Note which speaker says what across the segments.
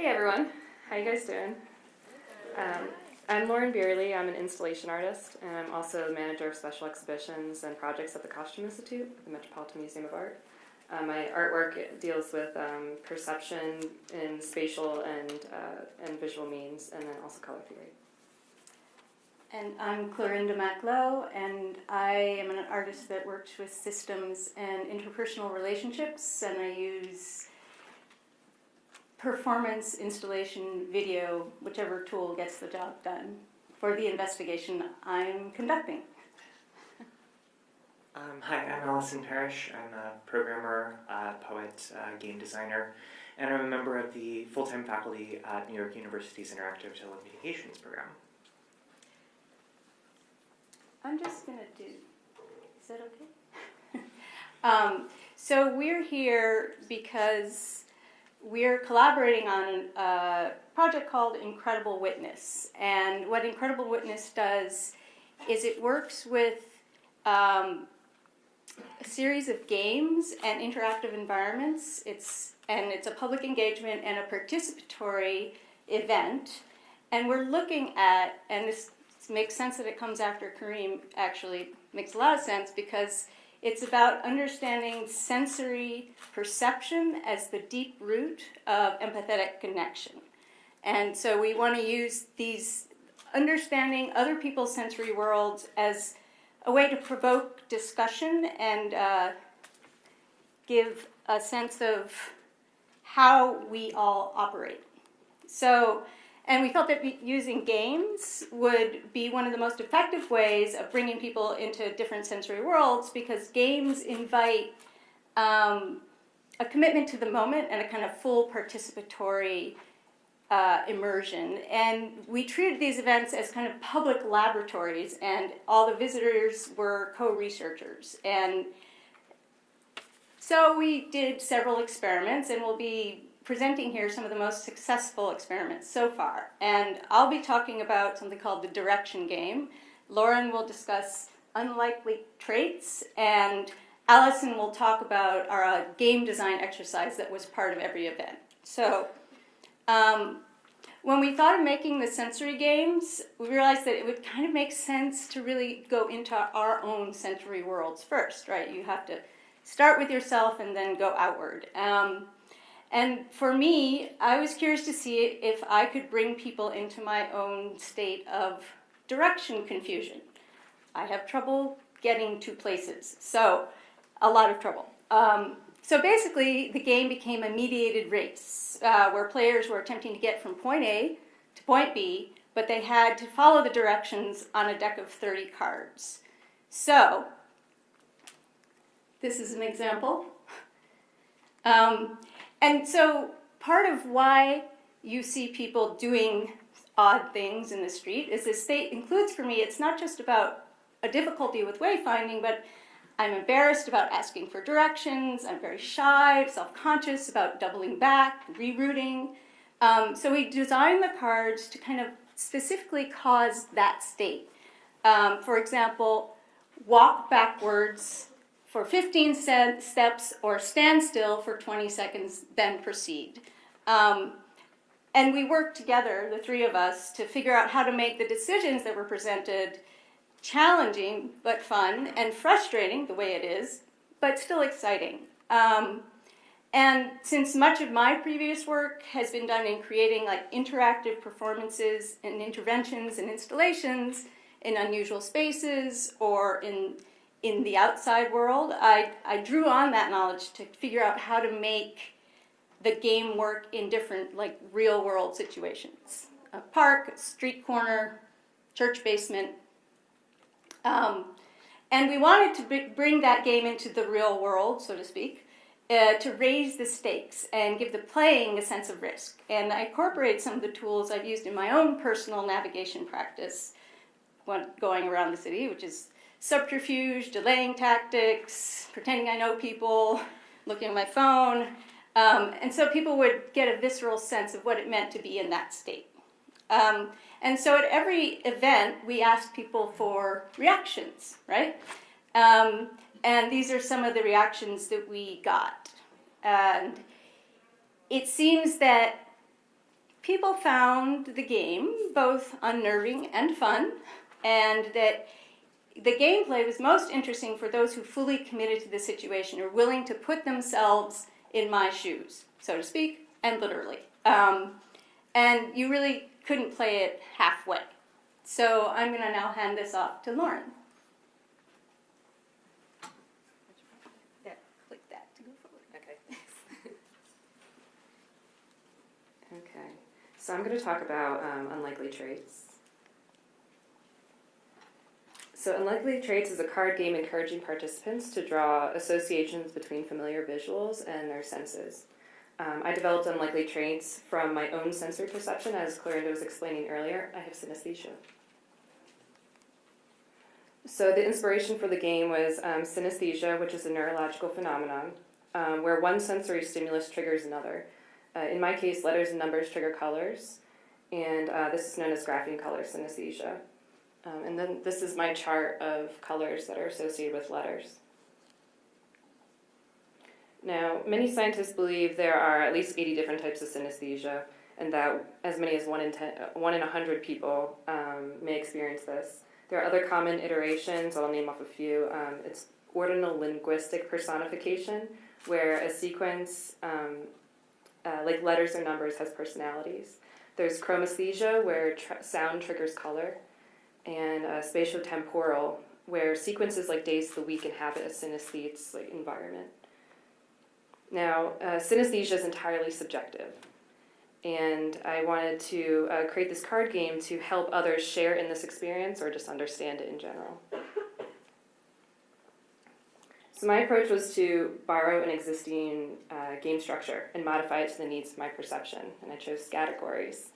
Speaker 1: Hey everyone, how you guys doing? Um, I'm Lauren Beerley. I'm an installation artist, and I'm also the manager of special exhibitions and projects at the Costume Institute, the Metropolitan Museum of Art. Uh, my artwork deals with um, perception in spatial and uh, and visual means, and then also color theory.
Speaker 2: And I'm Clarinda Mac Low, and I am an artist that works with systems and interpersonal relationships, and I use performance, installation, video, whichever tool gets the job done for the investigation I'm conducting.
Speaker 3: Um, hi, I'm Allison Parrish. I'm a programmer, uh, poet, uh, game designer, and I'm a member of the full-time faculty at New York University's Interactive Telecommunications program.
Speaker 2: I'm just going to do, is that okay? um, so we're here because we're collaborating on a project called Incredible Witness. And what Incredible Witness does is it works with um, a series of games and interactive environments. It's, and it's a public engagement and a participatory event. And we're looking at, and this makes sense that it comes after Kareem, actually makes a lot of sense because it's about understanding sensory perception as the deep root of empathetic connection. And so we want to use these understanding other people's sensory worlds as a way to provoke discussion and uh, give a sense of how we all operate. So and we felt that using games would be one of the most effective ways of bringing people into different sensory worlds because games invite um, a commitment to the moment and a kind of full participatory uh, immersion. And we treated these events as kind of public laboratories, and all the visitors were co researchers. And so we did several experiments, and we'll be presenting here some of the most successful experiments so far. And I'll be talking about something called the direction game. Lauren will discuss unlikely traits, and Allison will talk about our uh, game design exercise that was part of every event. So um, when we thought of making the sensory games, we realized that it would kind of make sense to really go into our own sensory worlds first, right? You have to start with yourself and then go outward. Um, and for me, I was curious to see if I could bring people into my own state of direction confusion. I have trouble getting to places, so a lot of trouble. Um, so basically, the game became a mediated race uh, where players were attempting to get from point A to point B, but they had to follow the directions on a deck of 30 cards. So, this is an example. Um, and so part of why you see people doing odd things in the street is this state includes for me, it's not just about a difficulty with wayfinding, but I'm embarrassed about asking for directions, I'm very shy, self-conscious about doubling back, rerouting. Um, so we designed the cards to kind of specifically cause that state. Um, for example, walk backwards for 15 steps or stand still for 20 seconds, then proceed. Um, and we worked together, the three of us, to figure out how to make the decisions that were presented challenging but fun and frustrating the way it is, but still exciting. Um, and since much of my previous work has been done in creating like interactive performances and interventions and installations in unusual spaces or in in the outside world, I, I drew on that knowledge to figure out how to make the game work in different, like, real world situations. A park, a street corner, church basement. Um, and we wanted to bring that game into the real world, so to speak, uh, to raise the stakes and give the playing a sense of risk. And I incorporate some of the tools I've used in my own personal navigation practice when going around the city, which is subterfuge, delaying tactics, pretending I know people, looking at my phone. Um, and so people would get a visceral sense of what it meant to be in that state. Um, and so at every event, we asked people for reactions, right? Um, and these are some of the reactions that we got. And it seems that people found the game both unnerving and fun, and that the gameplay was most interesting for those who fully committed to the situation or willing to put themselves in my shoes, so to speak, and literally. Um, and you really couldn't play it halfway. So I'm going to now hand this off to Lauren. There, click that to go forward.
Speaker 1: Okay. okay. So I'm going to talk about um, unlikely traits. So unlikely traits is a card game encouraging participants to draw associations between familiar visuals and their senses. Um, I developed unlikely traits from my own sensory perception, as Clarinda was explaining earlier. I have synesthesia. So the inspiration for the game was um, synesthesia, which is a neurological phenomenon um, where one sensory stimulus triggers another. Uh, in my case, letters and numbers trigger colors, and uh, this is known as grapheme color synesthesia. Um, and then this is my chart of colors that are associated with letters. Now, many scientists believe there are at least 80 different types of synesthesia, and that as many as 1 in, 10, uh, 1 in 100 people um, may experience this. There are other common iterations, I'll name off a few. Um, it's ordinal linguistic personification, where a sequence, um, uh, like letters or numbers, has personalities. There's chromesthesia, where sound triggers color and uh, spatiotemporal, where sequences like days of the week inhabit a synesthete's like environment. Now, uh, synesthesia is entirely subjective, and I wanted to uh, create this card game to help others share in this experience or just understand it in general. So my approach was to borrow an existing uh, game structure and modify it to the needs of my perception, and I chose categories.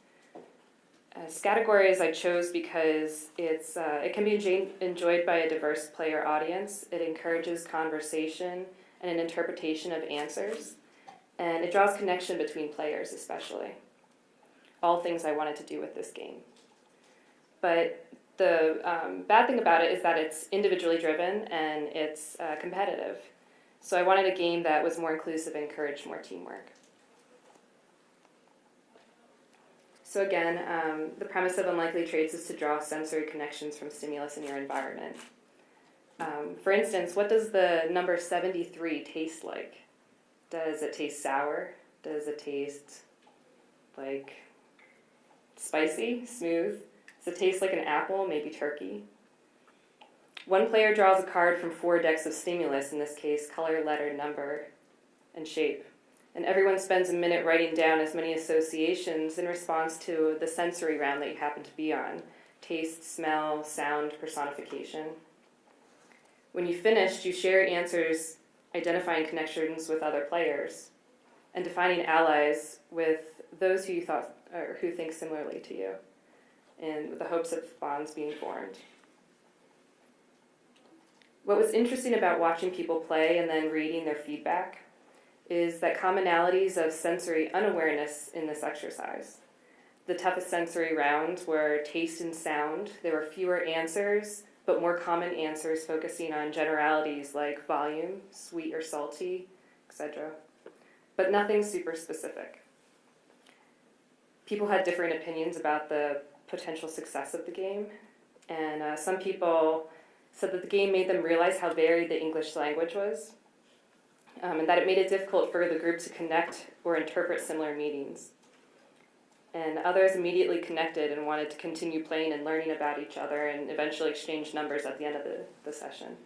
Speaker 1: Uh, categories I chose because it's uh, it can be enjoy- enjoyed by a diverse player audience. It encourages conversation and an interpretation of answers, and it draws connection between players, especially. All things I wanted to do with this game. But the um, bad thing about it is that it's individually driven and it's uh, competitive. So I wanted a game that was more inclusive and encouraged more teamwork. So again, um, the premise of unlikely traits is to draw sensory connections from stimulus in your environment. Um, for instance, what does the number 73 taste like? Does it taste sour? Does it taste like spicy, smooth? Does it taste like an apple, maybe turkey? One player draws a card from four decks of stimulus, in this case, color, letter, number, and shape and everyone spends a minute writing down as many associations in response to the sensory round that you happen to be on taste, smell, sound, personification. When you finished, you share answers identifying connections with other players and defining allies with those who you thought or who think similarly to you and with the hopes of bonds being formed. What was interesting about watching people play and then reading their feedback is that commonalities of sensory unawareness in this exercise. The toughest sensory rounds were taste and sound. There were fewer answers, but more common answers focusing on generalities like volume, sweet or salty, etc. But nothing super specific. People had different opinions about the potential success of the game, and uh, some people said that the game made them realize how varied the English language was, um, and that it made it difficult for the group to connect or interpret similar meanings. And others immediately connected and wanted to continue playing and learning about each other and eventually exchange numbers at the end of the, the session.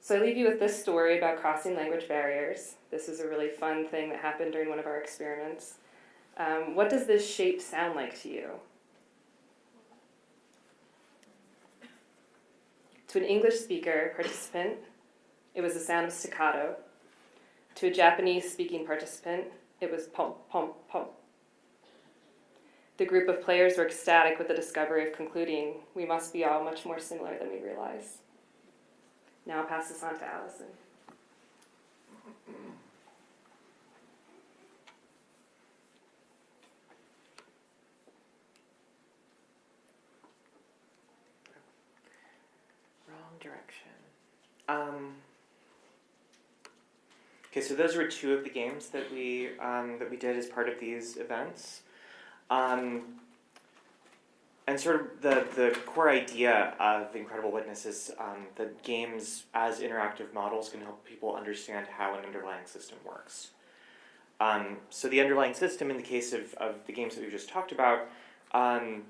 Speaker 1: So I leave you with this story about crossing language barriers. This is a really fun thing that happened during one of our experiments. Um, what does this shape sound like to you? To an English speaker participant, it was the sound of staccato. To a Japanese speaking participant, it was pom, pom, pom. The group of players were ecstatic with the discovery of concluding we must be all much more similar than we realize. Now I'll pass this on to Allison.
Speaker 3: Wrong direction. Um, Okay, so those were two of the games that we um, that we did as part of these events. Um, and sort of the, the core idea of Incredible Witness is um, that games as interactive models can help people understand how an underlying system works. Um, so the underlying system in the case of, of the games that we just talked about um,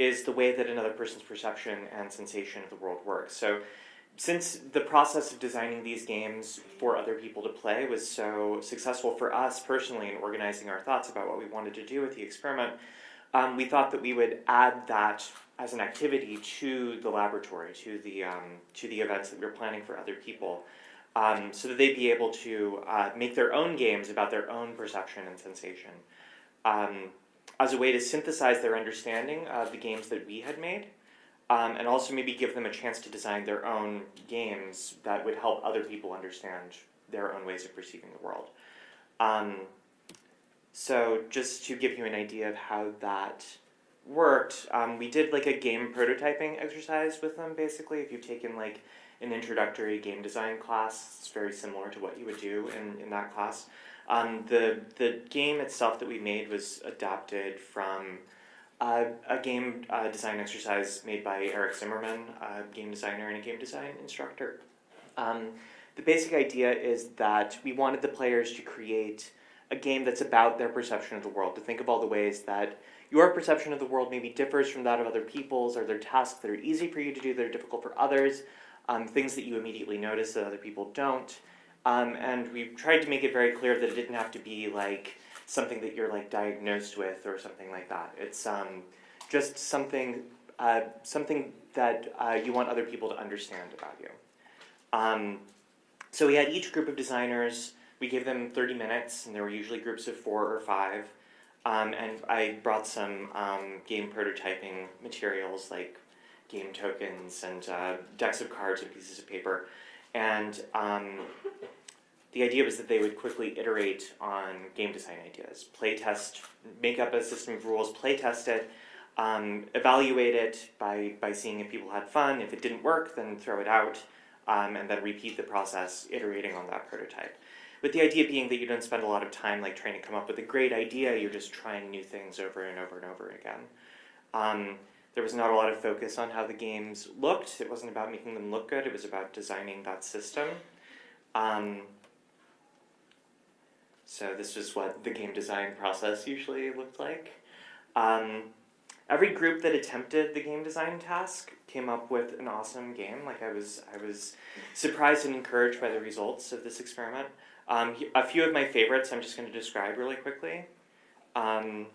Speaker 3: is the way that another person's perception and sensation of the world works. So since the process of designing these games for other people to play was so successful for us personally in organizing our thoughts about what we wanted to do with the experiment, um, we thought that we would add that as an activity to the laboratory, to the um, to the events that we were planning for other people, um, so that they'd be able to uh, make their own games about their own perception and sensation, um, as a way to synthesize their understanding of the games that we had made, um, and also maybe give them a chance to design their own games that would help other people understand their own ways of perceiving the world. Um, so just to give you an idea of how that worked, um, we did like a game prototyping exercise with them basically. If you've taken like an introductory game design class, it's very similar to what you would do in, in that class. Um, the, the game itself that we made was adapted from uh, a game uh, design exercise made by Eric Zimmerman, a game designer and a game design instructor. Um, the basic idea is that we wanted the players to create a game that's about their perception of the world, to think of all the ways that your perception of the world maybe differs from that of other people's, or there are tasks that are easy for you to do that are difficult for others, um, things that you immediately notice that other people don't. Um, and we tried to make it very clear that it didn't have to be like something that you're like diagnosed with or something like that. It's um, just something uh, something that uh, you want other people to understand about you. Um, so we had each group of designers. We gave them 30 minutes, and there were usually groups of four or five. Um, and I brought some um, game prototyping materials like game tokens and uh, decks of cards and pieces of paper. And um, the idea was that they would quickly iterate on game design ideas, play test, make up a system of rules, play test it, um, evaluate it by, by seeing if people had fun. If it didn't work, then throw it out, um, and then repeat the process, iterating on that prototype. With the idea being that you don't spend a lot of time like trying to come up with a great idea, you're just trying new things over and over and over again. Um, there was not a lot of focus on how the games looked. It wasn't about making them look good, it was about designing that system. Um, so this is what the game design process usually looked like. Um, every group that attempted the game design task came up with an awesome game. Like I was, I was surprised and encouraged by the results of this experiment. Um, a few of my favorites I'm just going to describe really quickly. Um,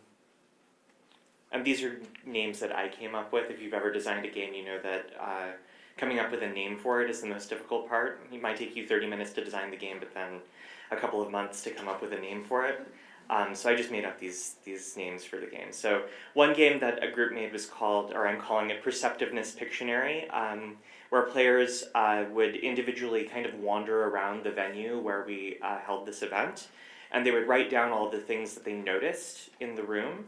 Speaker 3: and these are names that I came up with. If you've ever designed a game, you know that uh, coming up with a name for it is the most difficult part. It might take you 30 minutes to design the game, but then a couple of months to come up with a name for it. Um, so I just made up these these names for the game. So one game that a group made was called, or I'm calling it Perceptiveness Pictionary, um, where players uh, would individually kind of wander around the venue where we uh, held this event, and they would write down all the things that they noticed in the room.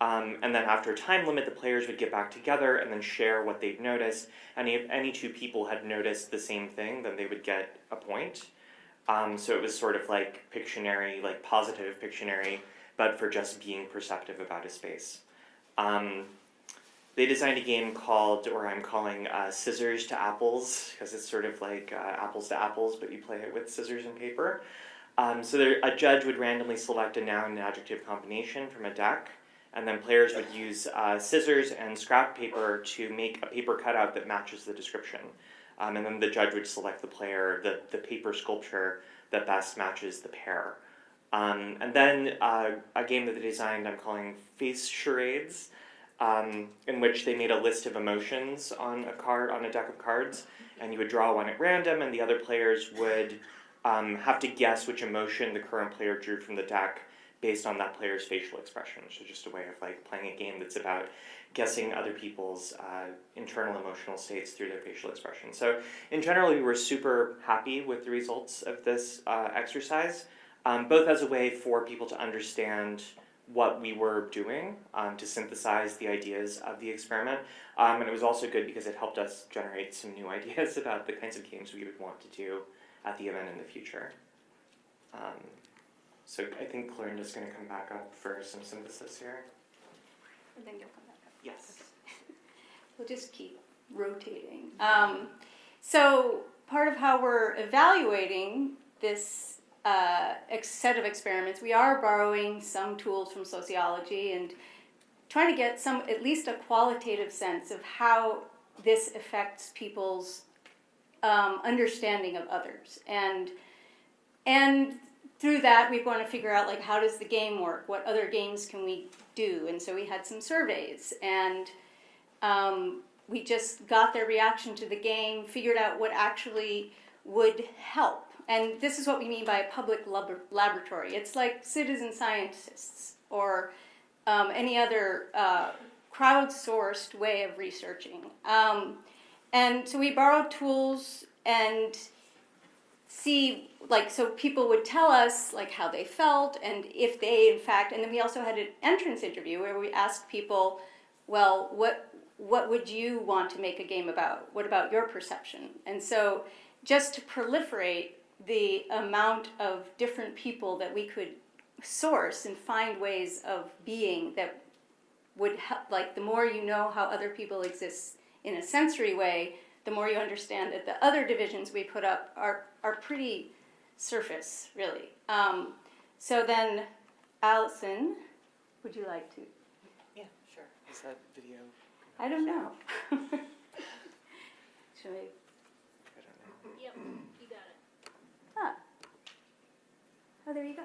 Speaker 3: Um, and then after a time limit, the players would get back together and then share what they'd noticed. And if any two people had noticed the same thing, then they would get a point. Um, so it was sort of like Pictionary, like positive Pictionary, but for just being perceptive about a space. Um, they designed a game called, or I'm calling uh, Scissors to Apples, because it's sort of like uh, apples to apples, but you play it with scissors and paper. Um, so there, a judge would randomly select a noun and adjective combination from a deck, and then players would use uh, scissors and scrap paper to make a paper cutout that matches the description. Um, and then the judge would select the player, the, the paper sculpture that best matches the pair. Um, and then uh, a game that they designed I'm calling Face Charades, um, in which they made a list of emotions on a card, on a deck of cards, and you would draw one at random, and the other players would um, have to guess which emotion the current player drew from the deck based on that player's facial expression. So just a way of like playing a game that's about guessing other people's uh, internal emotional states through their facial expression. So in general, we were super happy with the results of this uh, exercise, um, both as a way for people to understand what we were doing um, to synthesize the ideas of the experiment. Um, and it was also good because it helped us generate some new ideas about the kinds of games we would want to do at the event in the future. Um, so I think Clarinda's going to come back up for some synthesis here.
Speaker 2: And then you'll come.
Speaker 3: Yes.
Speaker 2: We'll just keep rotating. Um, so part of how we're evaluating this uh, set of experiments, we are borrowing some tools from sociology and trying to get some, at least a qualitative sense of how this affects people's um, understanding of others. And and through that, we want to figure out like how does the game work? What other games can we do? And so we had some surveys and um, we just got their reaction to the game, figured out what actually would help. And this is what we mean by a public lab- laboratory. It's like citizen scientists or um, any other uh, crowdsourced way of researching. Um, and so we borrowed tools and see like so people would tell us like how they felt and if they in fact and then we also had an entrance interview where we asked people well what what would you want to make a game about? What about your perception? And so just to proliferate the amount of different people that we could source and find ways of being that would help like the more you know how other people exist in a sensory way the more you understand that the other divisions we put up are are pretty surface really um, so then allison would you like to
Speaker 3: Yeah, sure. Is that video?
Speaker 2: i don't know should i
Speaker 3: I don't know.
Speaker 4: Yep, you got it.
Speaker 2: ah. oh there you go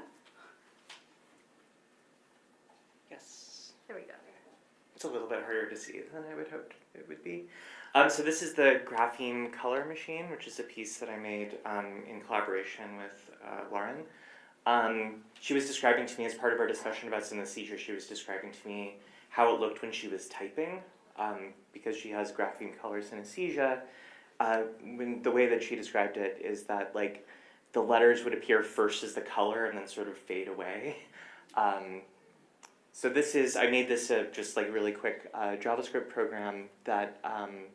Speaker 3: Yes.
Speaker 2: there we go
Speaker 3: It's a little bit harder to see than I would hope it would be. Um, so this is the grapheme color machine, which is a piece that I made um, in collaboration with uh, Lauren. Um, she was describing to me as part of our discussion about synesthesia, she was describing to me how it looked when she was typing, um, because she has grapheme color synesthesia. Uh, when the way that she described it is that like the letters would appear first as the color and then sort of fade away. Um, so this is, I made this a just like really quick uh, JavaScript program that um,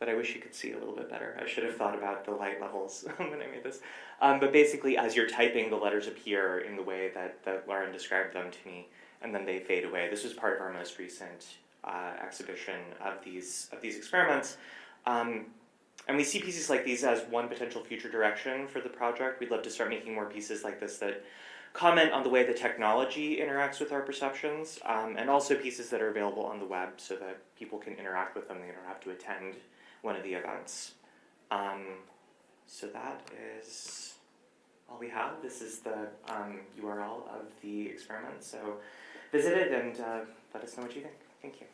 Speaker 3: that I wish you could see a little bit better. I should have thought about the light levels when I made this. Um, but basically, as you're typing, the letters appear in the way that, that Lauren described them to me, and then they fade away. This was part of our most recent uh, exhibition of these of these experiments. Um, and we see pieces like these as one potential future direction for the project. We'd love to start making more pieces like this that comment on the way the technology interacts with our perceptions, um, and also pieces that are available on the web so that people can interact with them. They don't have to attend one of the events. Um, so that is all we have. This is the um, URL of the experiment. So visit it and uh, let us know what you think. Thank you.